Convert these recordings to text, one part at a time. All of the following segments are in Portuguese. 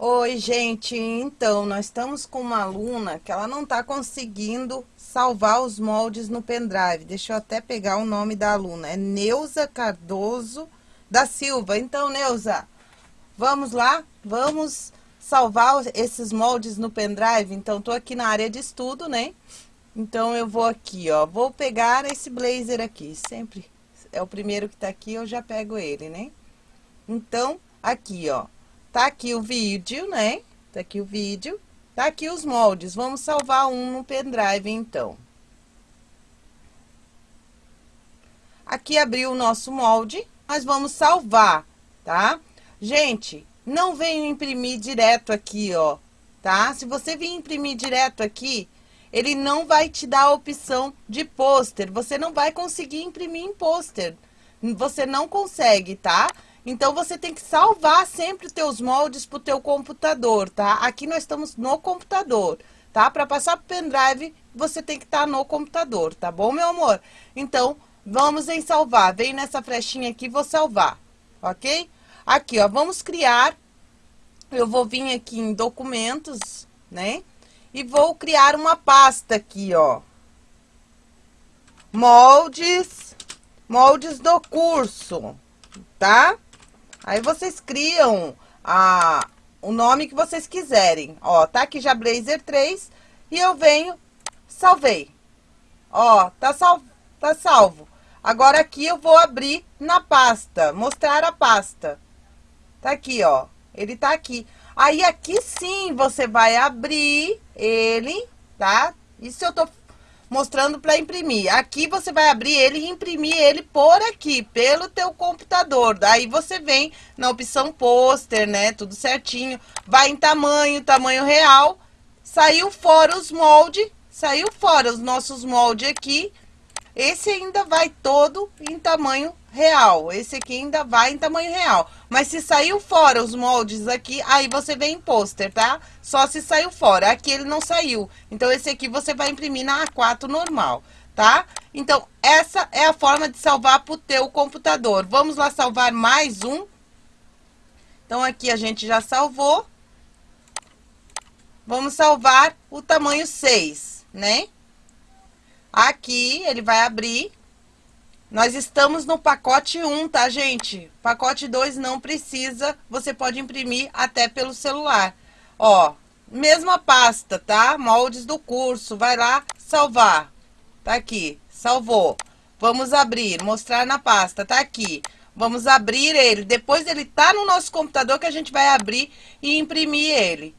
Oi, gente. Então, nós estamos com uma aluna que ela não está conseguindo salvar os moldes no pendrive. Deixa eu até pegar o nome da aluna. É Neuza Cardoso da Silva. Então, Neuza, vamos lá? Vamos salvar esses moldes no pendrive? Então, tô aqui na área de estudo, né? Então, eu vou aqui, ó. Vou pegar esse blazer aqui. Sempre é o primeiro que tá aqui, eu já pego ele, né? Então, aqui, ó. Tá aqui o vídeo, né? Tá aqui o vídeo. Tá aqui os moldes. Vamos salvar um no pendrive, então. Aqui abriu o nosso molde. Nós vamos salvar, tá? Gente, não venho imprimir direto aqui, ó, tá? Se você vir imprimir direto aqui, ele não vai te dar a opção de pôster. Você não vai conseguir imprimir em pôster. Você não consegue, tá? Então, você tem que salvar sempre os teus moldes para o teu computador, tá? Aqui nós estamos no computador, tá? Para passar para o pendrive, você tem que estar tá no computador, tá bom, meu amor? Então, vamos em salvar. Vem nessa flechinha aqui, vou salvar, ok? Aqui, ó, vamos criar. Eu vou vir aqui em documentos, né? E vou criar uma pasta aqui, ó. Moldes, moldes do curso, tá? Aí vocês criam a, o nome que vocês quiserem. Ó, tá aqui já Blazer 3 e eu venho, salvei. Ó, tá, sal, tá salvo. Agora aqui eu vou abrir na pasta, mostrar a pasta. Tá aqui, ó, ele tá aqui. Aí aqui sim você vai abrir ele, tá? Isso eu tô mostrando para imprimir. Aqui você vai abrir ele e imprimir ele por aqui, pelo teu computador. Daí você vem na opção pôster, né? Tudo certinho. Vai em tamanho, tamanho real. Saiu fora os moldes, saiu fora os nossos moldes aqui. Esse ainda vai todo em tamanho real. Esse aqui ainda vai em tamanho real. Mas se saiu fora os moldes aqui, aí você vem em pôster, tá? Só se saiu fora. Aqui ele não saiu. Então, esse aqui você vai imprimir na A4 normal, tá? Então, essa é a forma de salvar pro teu computador. Vamos lá salvar mais um. Então, aqui a gente já salvou. Vamos salvar o tamanho 6, né? Aqui, ele vai abrir. Nós estamos no pacote 1, tá, gente? Pacote 2 não precisa, você pode imprimir até pelo celular. Ó, mesma pasta, tá? Moldes do curso, vai lá, salvar. Tá aqui, salvou. Vamos abrir, mostrar na pasta, tá aqui. Vamos abrir ele, depois ele tá no nosso computador que a gente vai abrir e imprimir ele.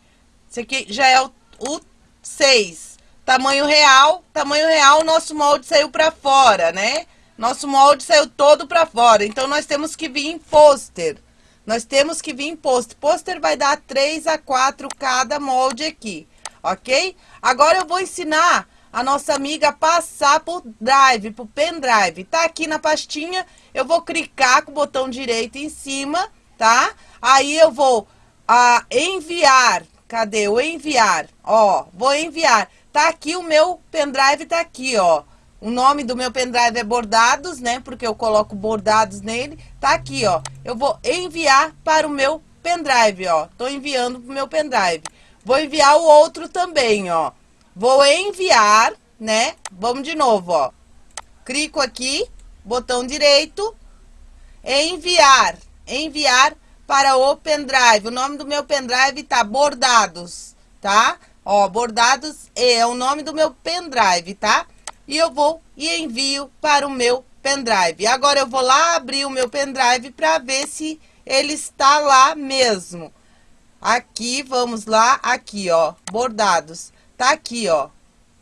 Esse aqui já é o, o 6. Tamanho real, tamanho real, nosso molde saiu pra fora, né? Nosso molde saiu todo para fora, então nós temos que vir em pôster. Nós temos que vir em pôster. Pôster vai dar 3 a 4 cada molde aqui, ok? Agora eu vou ensinar a nossa amiga passar por drive, por pendrive. Tá aqui na pastinha, eu vou clicar com o botão direito em cima, tá? Aí eu vou a, enviar, cadê o enviar? Ó, vou enviar. Tá aqui o meu pendrive, tá aqui, ó. O nome do meu pendrive é bordados, né? Porque eu coloco bordados nele. Tá aqui, ó. Eu vou enviar para o meu pendrive, ó. Tô enviando pro meu pendrive. Vou enviar o outro também, ó. Vou enviar, né? Vamos de novo, ó. Clico aqui, botão direito, enviar. Enviar para o pendrive. O nome do meu pendrive tá bordados, tá? Ó, bordados é o nome do meu pendrive, tá? e eu vou e envio para o meu pendrive. Agora eu vou lá abrir o meu pendrive para ver se ele está lá mesmo. Aqui, vamos lá, aqui, ó, bordados. Tá aqui, ó,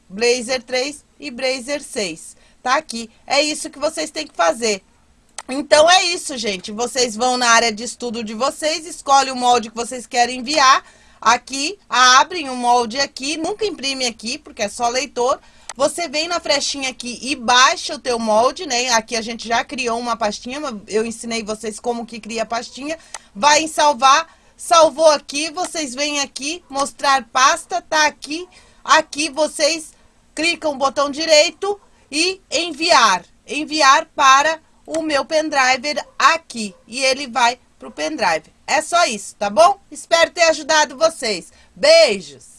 Blazer 3 e Blazer 6. Tá aqui. É isso que vocês têm que fazer. Então, é isso, gente. Vocês vão na área de estudo de vocês, escolhem o molde que vocês querem enviar. Aqui, abrem o molde aqui, nunca imprime aqui, porque é só leitor. Você vem na flechinha aqui e baixa o teu molde, né? Aqui a gente já criou uma pastinha, eu ensinei vocês como que cria a pastinha. Vai em salvar, salvou aqui, vocês vêm aqui, mostrar pasta, tá aqui. Aqui vocês clicam o botão direito e enviar. Enviar para o meu pendrive aqui. E ele vai para o pendrive. É só isso, tá bom? Espero ter ajudado vocês. Beijos!